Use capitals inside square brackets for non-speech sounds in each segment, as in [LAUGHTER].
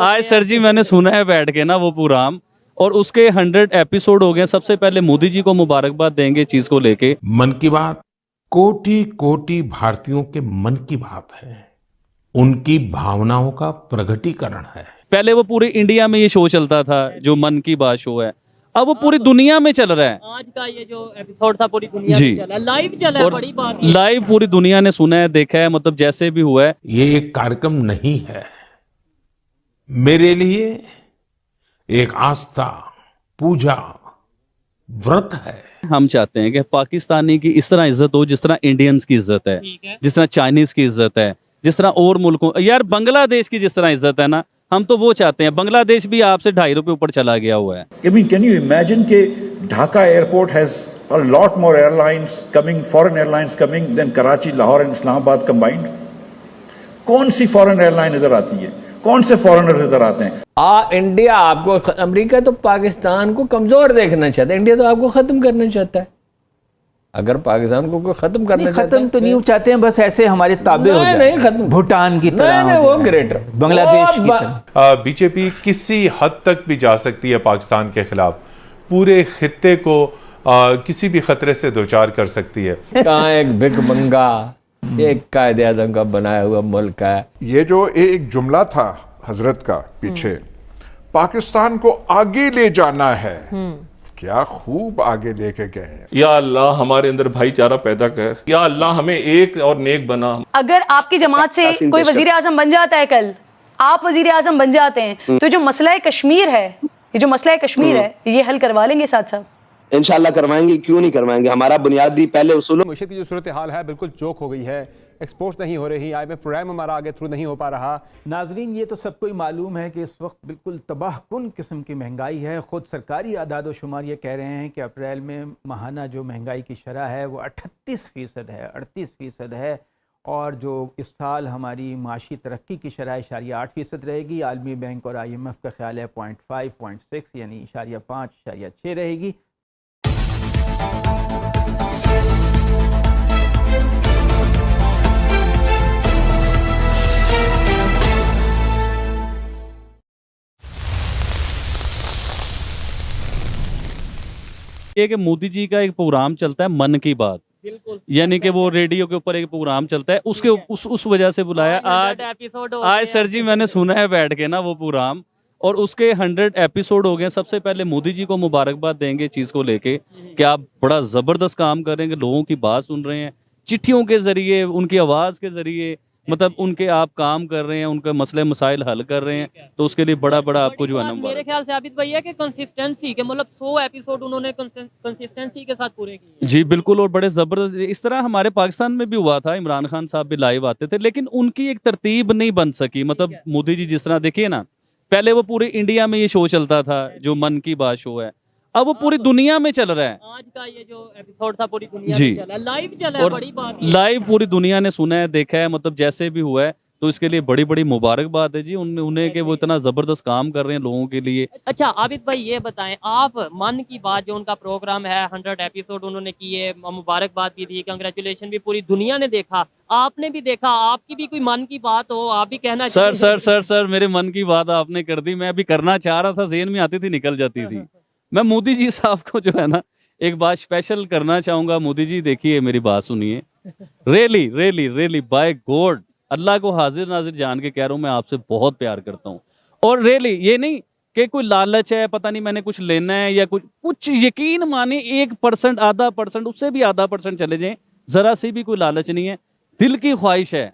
आज सर जी मैंने सुना है बैठ के ना वो प्रोग्राम और उसके हंड्रेड एपिसोड हो गए सबसे पहले मोदी जी को मुबारकबाद देंगे चीज़ को लेके। मन की बात कोटि कोटि भारतीयों के मन की बात है। उनकी भावनाओं का प्रगटीकरण है। पहले वो पूरे इंडिया में ये शो चलता था जो मन की बात शो है। अब वो पूरी दुनिया में चल रहा है। आज का ये जो एपिसोड था पूरी दुनिया जी। में चला। लाइव चला है और बड़ी बात लाइव पूरी दुनिया ने सुना है देखा है मतलब जैसे भी हुआ है। ये एक कार्यक्रम नहीं है। मेरे लिए एक आस्था पूजा व्रत है। हम चाहते हैं कि पाकिस्तानी की इस तरह इज़्ज़त हो जिस तरह इंडियंस की इज़्ज़त है है। जिस तरह चाइनीज़ की इज़्ज़त है जिस तरह और मुल्कों यार बांग्लादेश की जिस तरह इज़्ज़त है ना हम तो वो चाहते हैं। बांग्लादेश भी आपसे ढाई रुपए ऊपर चला गया हुआ है। I mean, can you imagine कि Dhaka airport has a lot more airlines coming, foreign airlines coming than Karachi, Lahore and Islamabad combined? कौन सी फॉरेन एयरलाइन इधर आती है? कौन से फॉरेनर्स इधर आते हैं? आ इंडिया आपको अमेरिका तो पाकिस्तान को कमज़ोर देखना चाहता है। इंडिया तो आपको खत्म करना चाहता है। अगर पाकिस्तान को कोई खत्म करना नहीं, खत्म तो नहीं चाहते हैं बस ऐसे हमारे ताबे हो जाए नहीं, खत्म। भूटान की तरह नहीं, हो वो ग्रेटर बांग्लादेश की तरह। बीजेपी किसी हद तक भी जा सकती है पाकिस्तान के खिलाफ। पूरे खत्ते को आ, किसी भी खतरे से दो चार कर सकती है। [LAUGHS] कहाँ एक भिक एक कायदे आज़म का बनाया हुआ मुल्क है। ये जो एक जुमला था हज़रत का पीछे पाकिस्तान को आगे ले जाना है। क्या खूब आगे लेके गए हैं। या अल्लाह हमारे अंदर भाईचारा पैदा कर। या अल्लाह हमें एक और नेक बना। अगर आपकी जमात से कोई वज़ीर आज़म बन जाता है कल आप वज़ीर आज़म बन जाते हैं तो जो मसला है कश्मीर है ये जो मसला है कश्मीर है ये हल करवा लेंगे साथ साथ इंशाल्लाह करवाएँगे क्यों नहीं करवाएँगे? हमारा बुनियादी पहले उसूलों मुशीद की जो सूरत हाल है बिल्कुल चौक हो गई है। एक्सपोर्ट नहीं हो रही आई प्रोग्राम हमारा आगे थ्रू नहीं हो पा रहा। नाजरीन ये तो सबको ही मालूम है कि इस वक्त बिल्कुल तबाह कन किस्म की महँगाई है। ख़ुद सरकारी आदाद शुमार ये कह रहे हैं कि अप्रैल में माहाना जो महँगाई की शरह है वो अट्ठतीस फ़ीसद है अड़तीस फ़ीसद है। और जो इस साल हमारी माशी तरक्की की शरह इशारिया आठ फ़ीसद रहेगी। आलमी बैंक और आई एम एफ़ का ख्याल है पॉइंट फाइव पॉइंट सिक्स यानी इशारिया पाँच इशारिया छः रहेगी। ये कि मोदी जी का एक प्रोग्राम चलता है मन की बात। बिल्कुल। यानी कि वो रेडियो के ऊपर एक प्रोग्राम चलता है। उसके उस उस वजह से बुलाया। आज एपिसोड आज सर जी मैंने सुना है बैठ के ना वो प्रोग्राम। और उसके हंड्रेड एपिसोड हो गए। सबसे पहले मोदी जी को मुबारकबाद देंगे चीज़ को लेके कि आप बड़ा ज़बरदस्त काम करेंगे लोगों की बात सुन रहे हैं। चिट्ठियों के ज़रिए उनकी आवाज़ के ज़रिए मतलब उनके आप काम कर रहे हैं उनके मसले मसाइल हल कर रहे हैं तो उसके लिए बड़ा बड़ा आपको जो है ना मेरे ख्याल से आबिद भाई है कि कंसिस्टेंसी के मतलब 100 एपिसोड उन्होंने कंसिस्टेंसी के साथ पूरे किए जी बिल्कुल और बड़े ज़बरदस्त इस तरह हमारे पाकिस्तान में भी हुआ था इमरान खान साहब भी लाइव आते थे लेकिन उनकी एक तरतीब नहीं बन सकी। मतलब मोदी जी जिस तरह देखिए ना पहले वो पूरे इंडिया में ये शो चलता था जो मन की बात शो है। अब वो पूरी दुनिया में चल रहा है। आज का ये जो एपिसोड था पूरी दुनिया जी। में चला लाइव चला है बड़ी बात। लाइव पूरी दुनिया ने सुना है देखा है मतलब जैसे भी हुआ है तो इसके लिए बड़ी बड़ी मुबारकबाद है जी उन, उन्हें के वो इतना ज़बरदस्त काम कर रहे हैं लोगों के लिए। अच्छा आबिद भाई ये बताएँ आप मन की बात जो उनका प्रोग्राम है हंड्रेड एपिसोड उन्होंने किए मुबारकबाद भी दी कंग्रेचुलेशन भी पूरी दुनिया ने देखा आपने भी देखा आपकी भी कोई मन की बात हो आप भी कहना सर सर सर सर मेरे मन की बात आपने कर दी मैं अभी करना चाह रहा था जेन में आती थी निकल जाती थी। [LAUGHS] मैं मोदी जी साहब को जो है ना, एक बात स्पेशल करना चाहूँगा। मोदी जी, देखिए, मेरी बात सुनिए। रेली रेली रेली बाय गॉड अल्लाह को हाजिर नाजिर जान के कह रहा हूँ, मैं आपसे बहुत प्यार करता हूँ। और रेली ये नहीं कि कोई लालच है, पता नहीं मैंने कुछ लेना है या कुछ कुछ यकीन माने एक परसेंट आधा परसेंट उससे भी आधा परसेंट चले जाए। जरा सी भी कोई लालच नहीं है। दिल की ख्वाहिश है।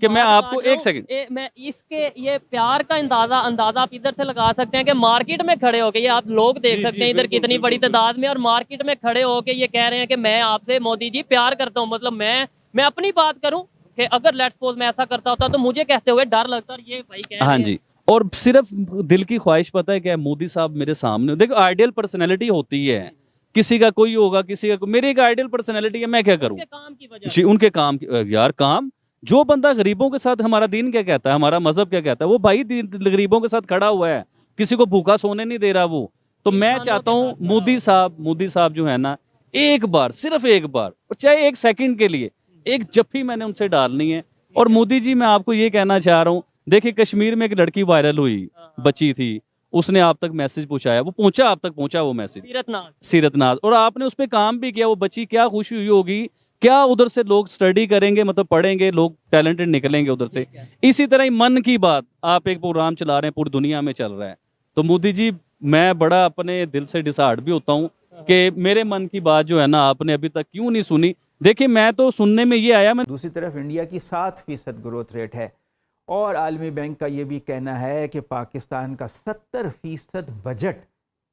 कि मैं आपको एक हूँ, सेकंड मैं इसके ये प्यार का अंदाज़ा अंदाज़ा आप इधर से लगा सकते हैं कि मार्केट में खड़े होके ये आप लोग देख जी, सकते जी, हैं इधर कितनी बड़ी तादाद में और मार्केट में खड़े होके ये कह रहे हैं कि मैं आपसे मोदी जी प्यार करता हूँ। मतलब मैं मैं अपनी बात करूँ कि अगर लेट्स सपोज़ मैं ऐसा करता होता तो मुझे कहते हुए डर लगता और ये भाई कह हाँ जी और सिर्फ़ दिल की ख्वाहिश पता है क्या मोदी साहब मेरे सामने देखो आइडियल पर्सनैलिटी होती है। किसी का कोई होगा किसी का मेरी एक आइडियल पर्सनैलिटी है मैं क्या करूँ? काम की वजह जी उनके काम की- यार काम जो बंदा गरीबों के साथ हमारा दीन क्या कहता है हमारा मज़हब क्या कहता है वो भाई गरीबों के साथ खड़ा हुआ है किसी को भूखा सोने नहीं दे रहा वो। तो मैं चाहता हूँ मोदी साहब मोदी साहब जो है ना एक बार सिर्फ़ एक बार और चाहे एक सेकंड के लिए एक जफ्फी मैंने उनसे डालनी है। और मोदी जी मैं आपको ये कहना चाह रहा हूँ देखिए कश्मीर में एक लड़की वायरल हुई बची थी उसने आप तक मैसेज पहुँचाया वो पहुँचा आप तक पहुँचा वो मैसेज सीरतनाथ सीरतनाज और आपने उस पर काम भी किया वो बच्ची क्या खुशी हुई होगी? क्या उधर से लोग स्टडी करेंगे मतलब पढ़ेंगे लोग टैलेंटेड निकलेंगे उधर से? इसी तरह ही मन की बात आप एक प्रोग्राम चला रहे हैं पूरी दुनिया में चल रहा है। तो मोदी जी मैं बड़ा अपने दिल से डिसार्ड भी होता हूँ कि मेरे मन की बात जो है ना आपने अभी तक क्यों नहीं सुनी? देखिए मैं तो सुनने में ये आया मैं दूसरी तरफ़ इंडिया की सात फ़ीसद ग्रोथ रेट है। और आलमी बैंक का ये भी कहना है कि पाकिस्तान का सत्तर फ़ीसद बजट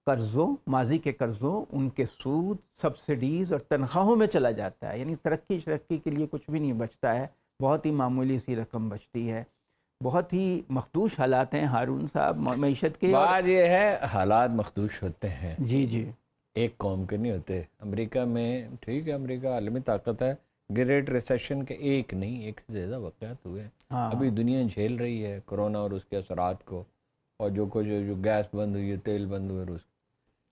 कर्ज़ों माजी के कर्ज़ों उनके सूद सब्सिडीज़ और तनख्वाहों में चला जाता है। यानी तरक्की शरक्की के लिए कुछ भी नहीं बचता है। बहुत ही मामूली सी रकम बचती है। बहुत ही मखदूश हालात हैं हारून साहब मीशत के और- ये है हालात मखदूश होते हैं। जी जी। एक कौम के नहीं होते। अमेरिका में ठीक है अमेरिका आलमी ताकत है। ग्रेट रिसेशन के एक नहीं एक से ज़्यादा वाक़ात हुए हैं। हाँ। अभी दुनिया झेल रही है कोरोना और उसके असरात को। और जो कुछ जो गैस बंद हुई है तेल बंद हुए रूस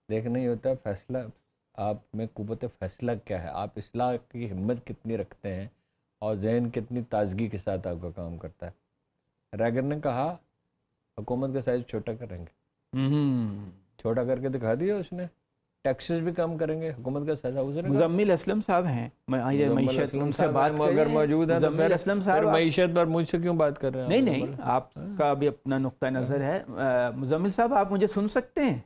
देखना ही होता है फैसला आप में कुत फैसला क्या है? आप इसलाह की हिम्मत कितनी रखते हैं और जहन कितनी ताजगी के साथ आपका काम करता है? रैगर ने कहा हुकूमत का साइज़ छोटा करेंगे। हम्म। छोटा करके दिखा दिया उसने। टैक्सेस भी कम करेंगे हुकूमत का साइज़ उसने मुजम्मिल असलम साहब हैं। हैं, मौजूद है तो मुजम्मिल असलम साहब मीशत पर मुझसे क्यों बात कर रहे हैं? नहीं नहीं आपका भी अपना नुक्ता नज़र है। अ, मुजम्मिल साहब आप मुझे सुन सकते हैं?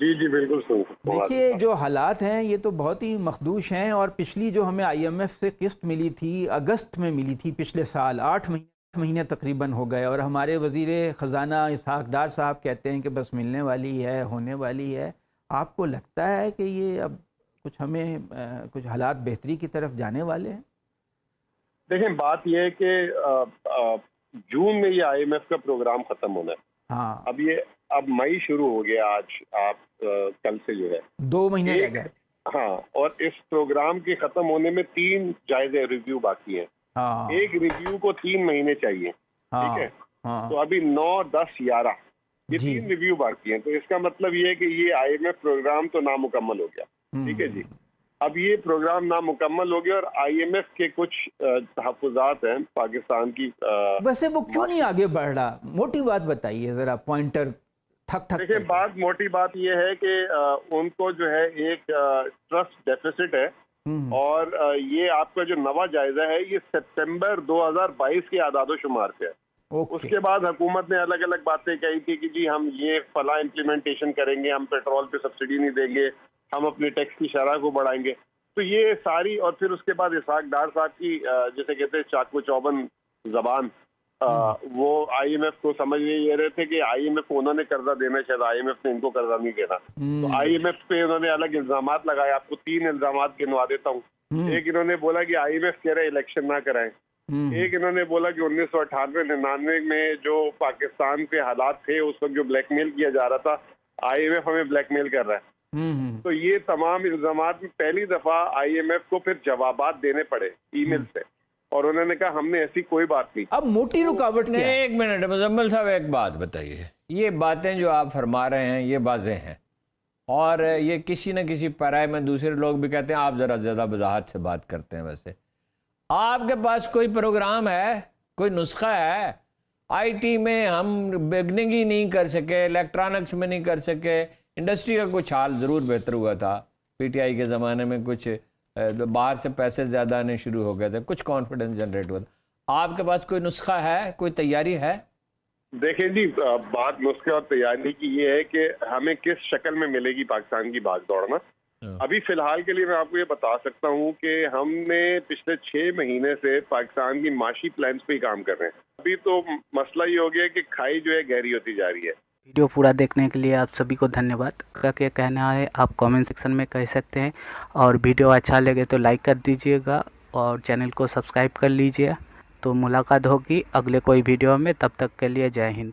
जी जी बिल्कुल देखिए जो हालात हैं ये तो बहुत ही मखदूश हैं और पिछली जो हमें आईएमएफ से किस्त मिली थी अगस्त में मिली थी पिछले साल आठ महीने आठ महीने तकरीबन हो गए और हमारे वज़ीर ख़जाना इसहाक डार साहब कहते हैं कि बस मिलने वाली है होने वाली है। आपको लगता है कि ये अब कुछ हमें अ, कुछ हालात बेहतरी की तरफ़ जाने वाले हैं? देखें बात यह है कि जून में ये आईएमएफ का प्रोग्राम खत्म होना है। हाँ। अब ये अब मई शुरू हो गया आज आप कल से जो है। दो महीने एक- गए। हाँ और इस प्रोग्राम के खत्म होने में तीन जायजे रिव्यू बाकी हैं। हाँ। एक रिव्यू को तीन महीने चाहिए हाँ ठीक है हाँ? तो अभी नौ दस ग्यारह ये तीन रिव्यू बाकी हैं। तो इसका मतलब ये है कि ये आईएमएफ प्रोग्राम तो नामुकम्मल हो गया हम्म। ठीक है जी? अब ये प्रोग्राम नामुकम्मल हो गया और आईएमएफ के कुछ तहफात हैं पाकिस्तान की अ, वैसे वो क्यों नहीं आगे बढ़ रहा? मोटी बात बताइए ज़रा पॉइंटर ठक ठक देखिए बात मोटी बात ये है कि उनको जो है एक ट्रस्ट डेफिसिट है। हम्म, और ये आपका जो नवा जायजा है ये सितंबर 2022 के आदादो शुमार पे है उसके बाद हुकूमत ने अलग अलग बातें कही थी कि जी हम ये फला इम्प्लीमेंटेशन करेंगे हम पेट्रोल पे सब्सिडी नहीं देंगे हम अपने टैक्स की शरह को बढ़ाएँगे। तो ये सारी और फिर उसके बाद इसहाक डार साहब की जैसे कहते हैं चाकू चौबन जबान अ, वो आईएमएफ को समझ नहीं ये रहे थे कि आईएमएफ उन्होंने कर्जा देना शायद आईएमएफ ने इनको कर्जा नहीं देना। तो आईएमएफ पे उन्होंने अलग इल्ज़ाम लगाए आपको तीन इल्ज़ाम गिनवा देता हूँ। हम्म, एक इन्होंने बोला कि आईएमएफ कह रहे इलेक्शन ना कराएँ। हम्म, एक इन्होंने बोला कि उन्नीस सौ अठानवे निन्यानवे में जो पाकिस्तान के हालात थे उस वक्त जो ब्लैकमेल किया जा रहा था आईएमएफ हमें ब्लैकमेल कर रहा है। हम्म, हम्म, तो ये तमाम इल्ज़ाम में पहली दफ़ा आईएमएफ को फिर जवाब देने पड़े ईमेल से। और उन्होंने कहा हमने ऐसी कोई बात नहीं। अब मोटी रुकावट नहीं एक मिनट मुजम्मल साहब एक बात बताइए। ये बातें जो आप फरमा रहे हैं ये बाजें हैं। और ये किसी न किसी पैराए में दूसरे लोग भी कहते हैं आप ज़रा ज़्यादा वजाहत से बात करते हैं वैसे। आपके पास कोई प्रोग्राम है? कोई नुस्खा है? आईटी में हम बिगनिंग ही नहीं कर सके इलेक्ट्रॉनिक्स में नहीं कर सके। इंडस्ट्री का कुछ हाल ज़रूर बेहतर हुआ था। पीटीआई के ज़माने में कुछ बाहर से पैसे ज़्यादा आने शुरू हो गए थे कुछ कॉन्फिडेंस जनरेट हुआ था। आपके पास कोई नुस्खा है कोई तैयारी है? देखें जी बात नुस्खे और तैयारी की ये है कि हमें किस शक्ल में मिलेगी पाकिस्तान की भाग दौड़ना। अभी फ़िलहाल के लिए मैं आपको ये बता सकता हूँ कि हमने पिछले छह महीने से पाकिस्तान की माशी प्लान्स पे ही काम कर रहे हैं। अभी तो मसला ये हो गया कि खाई जो है गहरी होती जा रही है। वीडियो पूरा देखने के लिए आप सभी को धन्यवाद। का क्या कहना है, आप कमेंट सेक्शन में कह सकते हैं। और वीडियो अच्छा लगे तो लाइक कर दीजिएगा और चैनल को सब्सक्राइब कर लीजिए। तो मुलाकात होगी अगले कोई वीडियो में, तब तक के लिए जय हिंद।